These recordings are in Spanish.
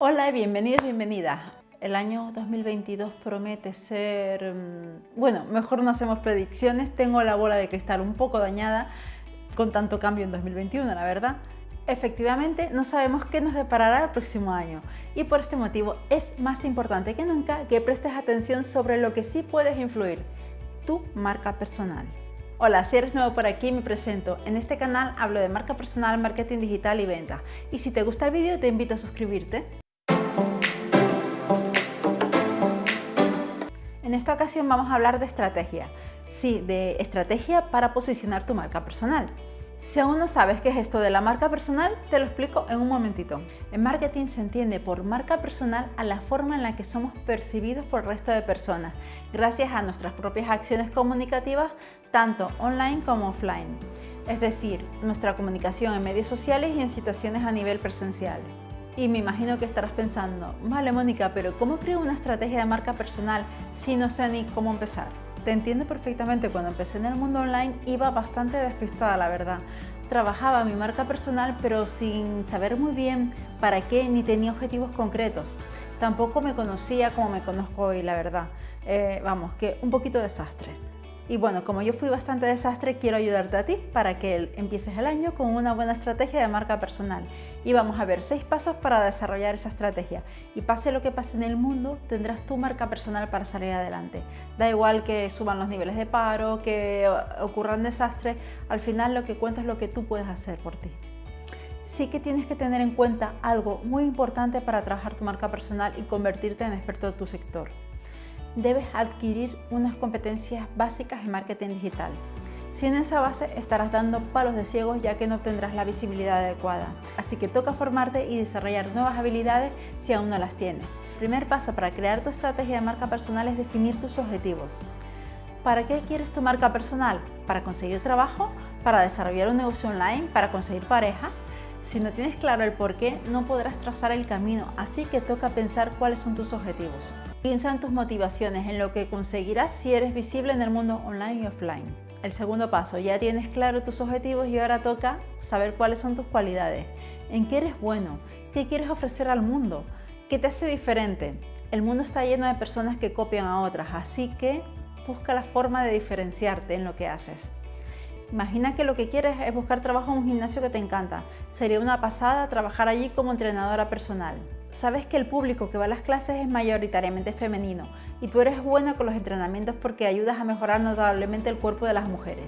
Hola, bienvenidos, bienvenidas. El año 2022 promete ser... mm, Bueno, mejor no hacemos predicciones. Tengo la bola de cristal un poco dañada con tanto cambio en 2021, la verdad. Efectivamente, no sabemos qué nos deparará el próximo año y por este motivo es más importante que nunca que prestes atención sobre lo que sí puedes influir, tu marca personal. Hola, si eres nuevo por aquí me presento. En este canal hablo de marca personal, marketing digital y ventas. Y si te gusta el vídeo te invito a suscribirte. En esta ocasión vamos a hablar de estrategia. Sí, de estrategia para posicionar tu marca personal. Si aún no sabes qué es esto de la marca personal, te lo explico en un momentito. En marketing se entiende por marca personal a la forma en la que somos percibidos por el resto de personas, gracias a nuestras propias acciones comunicativas, tanto online como offline. Es decir, nuestra comunicación en medios sociales y en situaciones a nivel presencial. Y me imagino que estarás pensando, vale Mónica, pero ¿cómo creo una estrategia de marca personal si no sé ni cómo empezar? Te entiendo perfectamente, cuando empecé en el mundo online iba bastante despistada, la verdad. Trabajaba mi marca personal pero sin saber muy bien para qué ni tenía objetivos concretos. Tampoco me conocía como me conozco hoy, la verdad. Eh, vamos, que un poquito desastre. Y bueno, como yo fui bastante desastre, quiero ayudarte a ti para que empieces el año con una buena estrategia de marca personal. Y vamos a ver seis pasos para desarrollar esa estrategia. Y pase lo que pase en el mundo, tendrás tu marca personal para salir adelante. Da igual que suban los niveles de paro, que ocurran desastres, al final lo que cuenta es lo que tú puedes hacer por ti sí que tienes que tener en cuenta algo muy importante para trabajar tu marca personal y convertirte en experto de tu sector debes adquirir unas competencias básicas en marketing digital. Sin esa base estarás dando palos de ciegos ya que no tendrás la visibilidad adecuada. Así que toca formarte y desarrollar nuevas habilidades si aún no las tienes. El primer paso para crear tu estrategia de marca personal es definir tus objetivos. ¿Para qué quieres tu marca personal? ¿Para conseguir trabajo? ¿Para desarrollar un negocio online? ¿Para conseguir pareja? Si no tienes claro el por qué, no podrás trazar el camino, así que toca pensar cuáles son tus objetivos. Piensa en tus motivaciones, en lo que conseguirás si eres visible en el mundo online y offline. El segundo paso, ya tienes claro tus objetivos y ahora toca saber cuáles son tus cualidades, en qué eres bueno, qué quieres ofrecer al mundo, qué te hace diferente. El mundo está lleno de personas que copian a otras, así que busca la forma de diferenciarte en lo que haces. Imagina que lo que quieres es buscar trabajo en un gimnasio que te encanta. Sería una pasada trabajar allí como entrenadora personal. Sabes que el público que va a las clases es mayoritariamente femenino y tú eres buena con los entrenamientos porque ayudas a mejorar notablemente el cuerpo de las mujeres.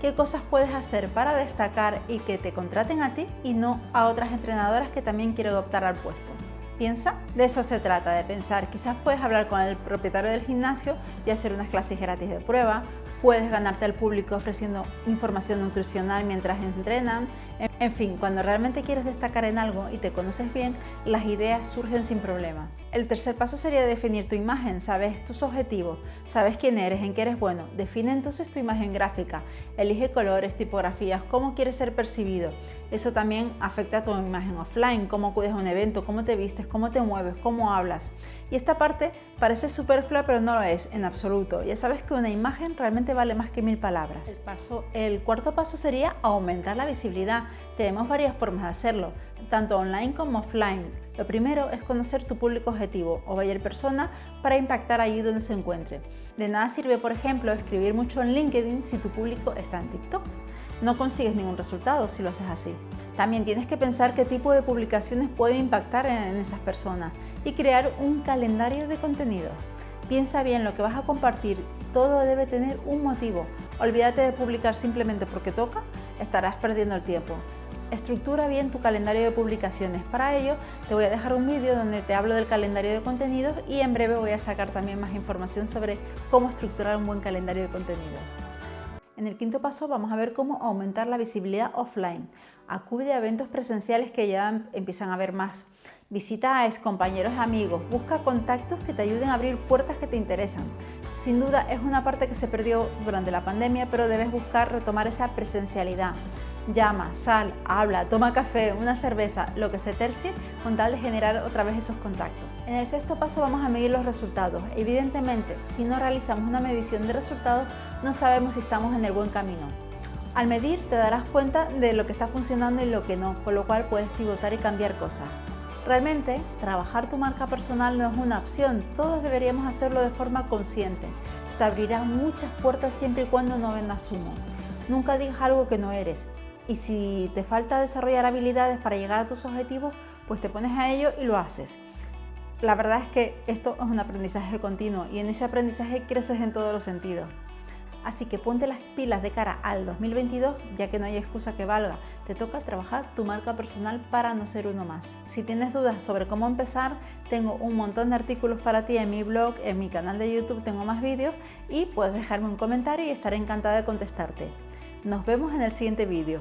¿Qué cosas puedes hacer para destacar y que te contraten a ti y no a otras entrenadoras que también quieren optar al puesto? Piensa, de eso se trata, de pensar. Quizás puedes hablar con el propietario del gimnasio y hacer unas clases gratis de prueba puedes ganarte al público ofreciendo información nutricional mientras entrenan. En fin, cuando realmente quieres destacar en algo y te conoces bien, las ideas surgen sin problema. El tercer paso sería definir tu imagen, sabes tus objetivos, sabes quién eres, en qué eres bueno. Define entonces tu imagen gráfica, elige colores, tipografías, cómo quieres ser percibido. Eso también afecta a tu imagen offline, cómo cuidas un evento, cómo te vistes, cómo te mueves, cómo hablas. Y esta parte parece superflua, pero no lo es en absoluto. Ya sabes que una imagen realmente vale más que mil palabras. El, paso, el cuarto paso sería aumentar la visibilidad. Tenemos varias formas de hacerlo, tanto online como offline. Lo primero es conocer tu público objetivo o buyer persona para impactar allí donde se encuentre. De nada sirve, por ejemplo, escribir mucho en LinkedIn si tu público está en TikTok. No consigues ningún resultado si lo haces así. También tienes que pensar qué tipo de publicaciones puede impactar en esas personas y crear un calendario de contenidos. Piensa bien lo que vas a compartir, todo debe tener un motivo. Olvídate de publicar simplemente porque toca, estarás perdiendo el tiempo. Estructura bien tu calendario de publicaciones. Para ello te voy a dejar un vídeo donde te hablo del calendario de contenidos y en breve voy a sacar también más información sobre cómo estructurar un buen calendario de contenidos. En el quinto paso vamos a ver cómo aumentar la visibilidad offline. Acude a eventos presenciales que ya empiezan a ver más. Visita a ex compañeros amigos, busca contactos que te ayuden a abrir puertas que te interesan. Sin duda es una parte que se perdió durante la pandemia, pero debes buscar retomar esa presencialidad. Llama, sal, habla, toma café, una cerveza, lo que se tercie con tal de generar otra vez esos contactos. En el sexto paso vamos a medir los resultados. Evidentemente, si no realizamos una medición de resultados, no sabemos si estamos en el buen camino. Al medir te darás cuenta de lo que está funcionando y lo que no, con lo cual puedes pivotar y cambiar cosas. Realmente, trabajar tu marca personal no es una opción, todos deberíamos hacerlo de forma consciente. Te abrirá muchas puertas siempre y cuando no vendas humo. Nunca digas algo que no eres. Y si te falta desarrollar habilidades para llegar a tus objetivos, pues te pones a ello y lo haces. La verdad es que esto es un aprendizaje continuo y en ese aprendizaje creces en todos los sentidos. Así que ponte las pilas de cara al 2022, ya que no hay excusa que valga. Te toca trabajar tu marca personal para no ser uno más. Si tienes dudas sobre cómo empezar, tengo un montón de artículos para ti en mi blog, en mi canal de YouTube tengo más vídeos y puedes dejarme un comentario y estaré encantada de contestarte. Nos vemos en el siguiente vídeo.